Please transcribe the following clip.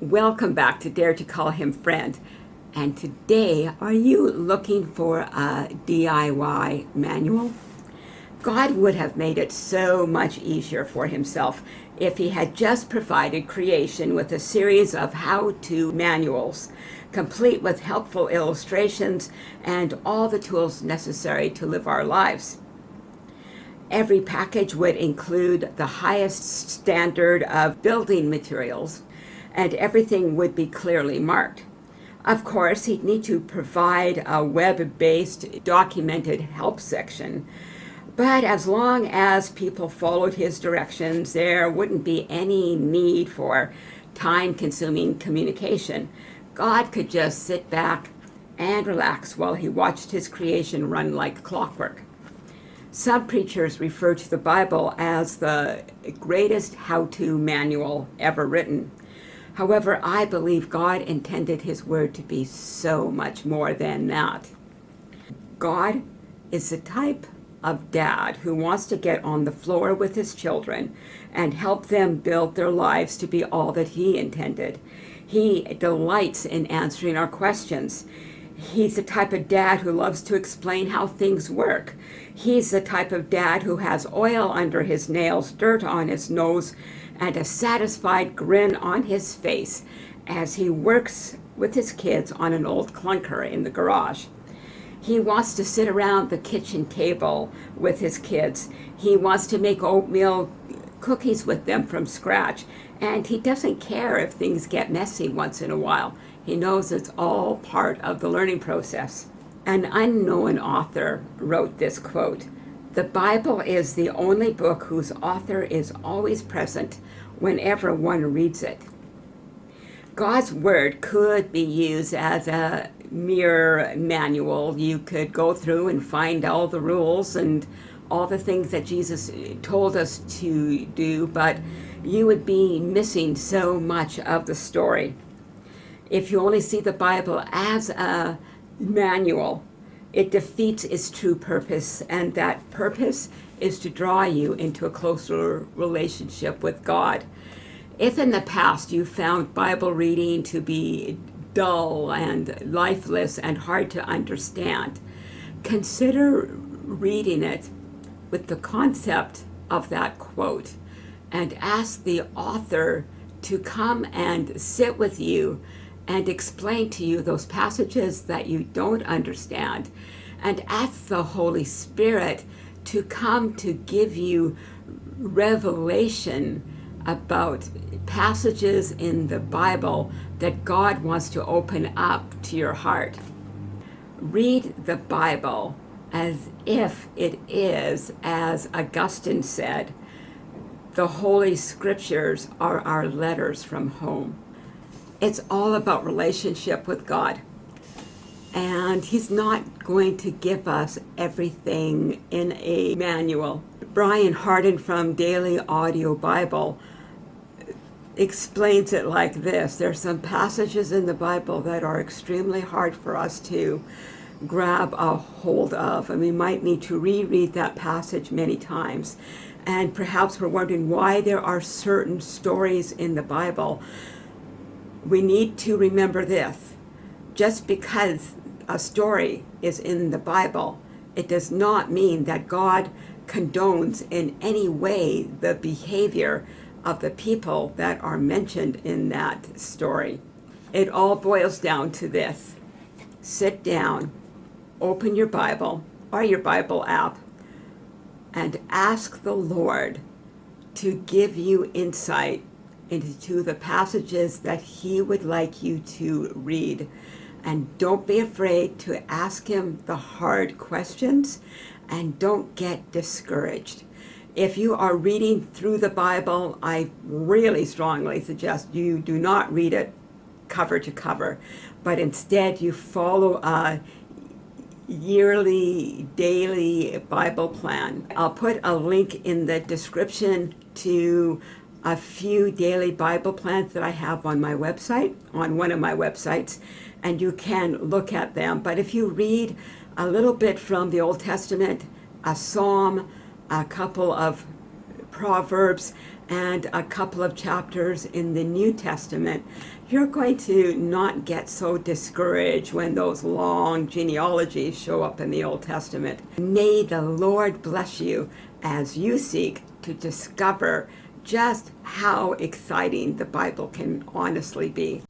Welcome back to Dare to Call Him Friend. And today, are you looking for a DIY manual? God would have made it so much easier for himself if he had just provided creation with a series of how-to manuals, complete with helpful illustrations and all the tools necessary to live our lives. Every package would include the highest standard of building materials, and everything would be clearly marked. Of course, he'd need to provide a web-based documented help section, but as long as people followed his directions, there wouldn't be any need for time-consuming communication. God could just sit back and relax while he watched his creation run like clockwork. Some preachers refer to the Bible as the greatest how-to manual ever written. However, I believe God intended his word to be so much more than that. God is the type of dad who wants to get on the floor with his children and help them build their lives to be all that he intended. He delights in answering our questions. He's the type of dad who loves to explain how things work. He's the type of dad who has oil under his nails, dirt on his nose, and a satisfied grin on his face as he works with his kids on an old clunker in the garage. He wants to sit around the kitchen table with his kids. He wants to make oatmeal cookies with them from scratch. And he doesn't care if things get messy once in a while. He knows it's all part of the learning process. An unknown author wrote this quote, the Bible is the only book whose author is always present whenever one reads it. God's Word could be used as a mere manual. You could go through and find all the rules and all the things that Jesus told us to do, but you would be missing so much of the story if you only see the Bible as a manual, it defeats its true purpose, and that purpose is to draw you into a closer relationship with God. If in the past you found Bible reading to be dull and lifeless and hard to understand, consider reading it with the concept of that quote and ask the author to come and sit with you and explain to you those passages that you don't understand and ask the Holy Spirit to come to give you revelation about passages in the Bible that God wants to open up to your heart. Read the Bible as if it is, as Augustine said, the Holy Scriptures are our letters from home. It's all about relationship with God. And he's not going to give us everything in a manual. Brian Hardin from Daily Audio Bible explains it like this. There's some passages in the Bible that are extremely hard for us to grab a hold of. And we might need to reread that passage many times. And perhaps we're wondering why there are certain stories in the Bible we need to remember this. Just because a story is in the Bible, it does not mean that God condones in any way the behavior of the people that are mentioned in that story. It all boils down to this. Sit down, open your Bible or your Bible app, and ask the Lord to give you insight into the passages that he would like you to read. And don't be afraid to ask him the hard questions and don't get discouraged. If you are reading through the Bible, I really strongly suggest you do not read it cover to cover, but instead you follow a yearly, daily Bible plan. I'll put a link in the description to a few daily Bible plans that I have on my website, on one of my websites, and you can look at them. But if you read a little bit from the Old Testament, a psalm, a couple of Proverbs and a couple of chapters in the New Testament, you're going to not get so discouraged when those long genealogies show up in the Old Testament. May the Lord bless you as you seek to discover just how exciting the Bible can honestly be.